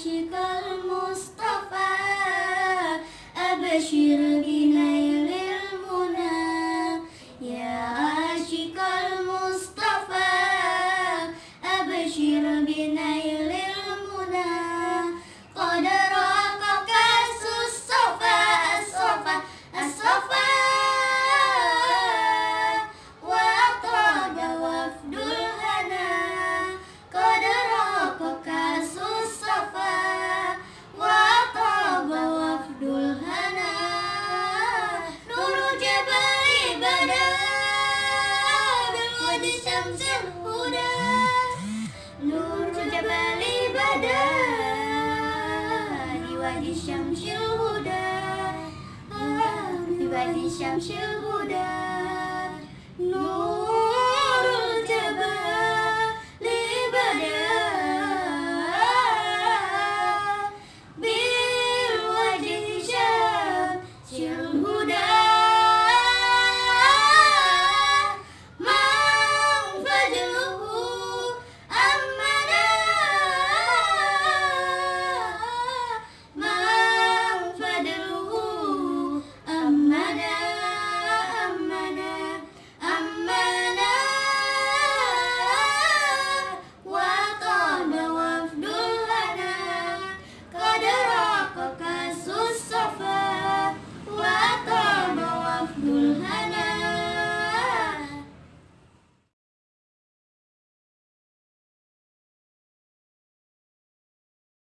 عاشق المصطفى أبشر بالود شمس الهدى نور جبل بدا بوادي الشمس الهدى بوادي الشمس الهدى